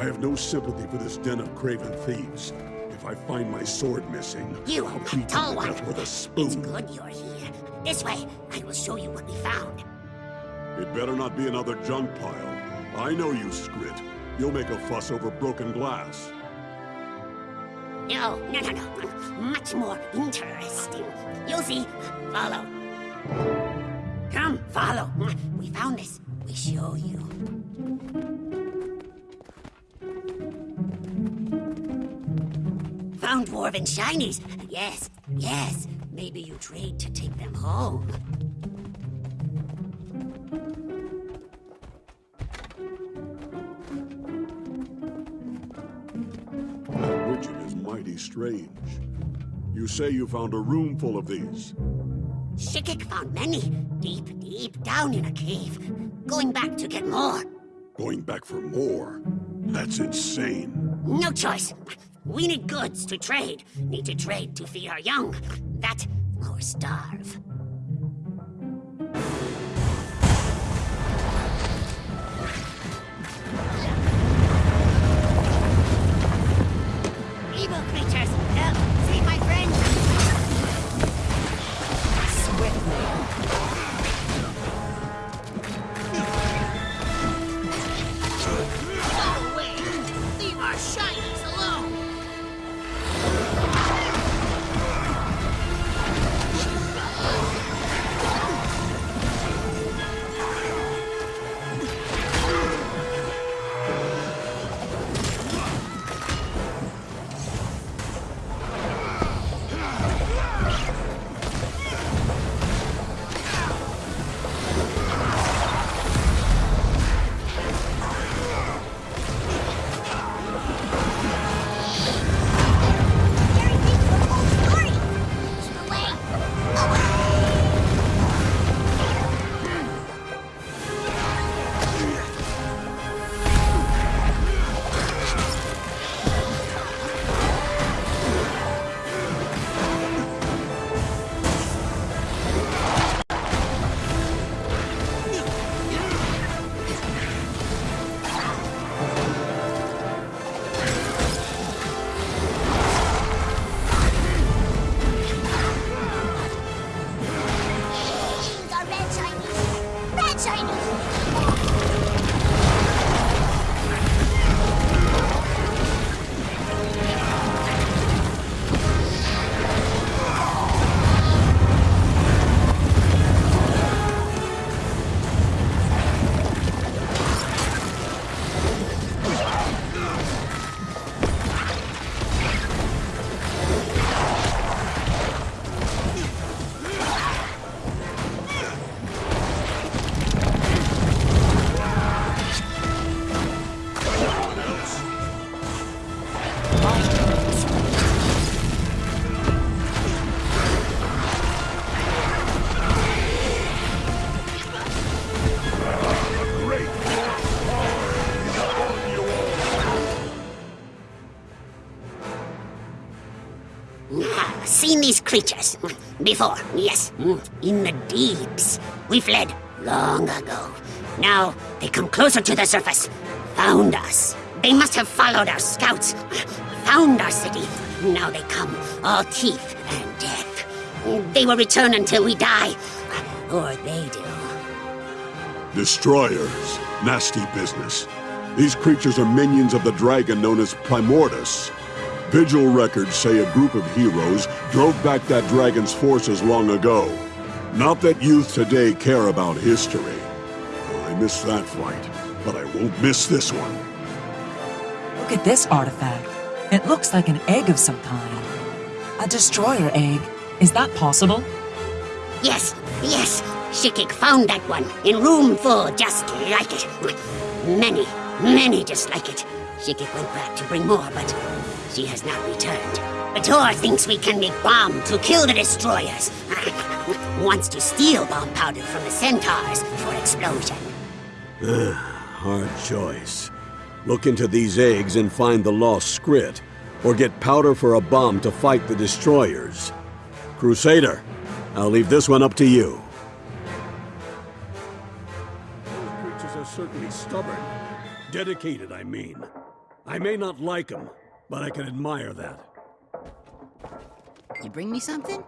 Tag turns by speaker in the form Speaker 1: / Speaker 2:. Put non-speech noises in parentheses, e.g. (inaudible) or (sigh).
Speaker 1: I have no sympathy for this den of craven thieves. If I find my sword missing,
Speaker 2: You,
Speaker 1: I'll beat
Speaker 2: tall one.
Speaker 1: with a spoon.
Speaker 2: It's good you're here. This way, I will show you what we found.
Speaker 1: It better not be another junk pile. I know you, Skritt. You'll make a fuss over broken glass.
Speaker 2: No, no, no, no. Much more interesting. You'll see. Follow. Come, follow. We found this. We show you. Found dwarven shinies. Yes, yes. Maybe you trade to take them home.
Speaker 1: That widget is mighty strange. You say you found a room full of these.
Speaker 2: Shikik found many, deep, deep down in a cave. Going back to get more.
Speaker 1: Going back for more? That's insane.
Speaker 2: No choice. We need goods to trade. Need to trade to feed our young. That or starve. Seen these creatures before, yes, in the deeps. We fled long ago. Now they come closer to the surface. Found us. They must have followed our scouts. Found our city. Now they come, all teeth and death. They will return until we die, or they do.
Speaker 1: Destroyers. Nasty business. These creatures are minions of the dragon known as Primordus. Vigil records say a group of heroes drove back that dragon's forces long ago. Not that youth today care about history. I missed that fight, but I won't miss this one.
Speaker 3: Look at this artifact. It looks like an egg of some kind. A destroyer egg. Is that possible?
Speaker 2: Yes, yes. Shikik found that one in room four, just like it. Many, many just like it. Shikik went back to bring more, but she has not returned. Bator thinks we can make bomb to kill the destroyers. (laughs) Wants to steal bomb powder from the centaurs for explosion.
Speaker 4: Hard choice. Look into these eggs and find the lost Skritt, or get powder for a bomb to fight the destroyers. Crusader, I'll leave this one up to you.
Speaker 1: Those creatures are certainly stubborn. Dedicated, I mean. I may not like him, but I can admire that.
Speaker 5: You bring me something?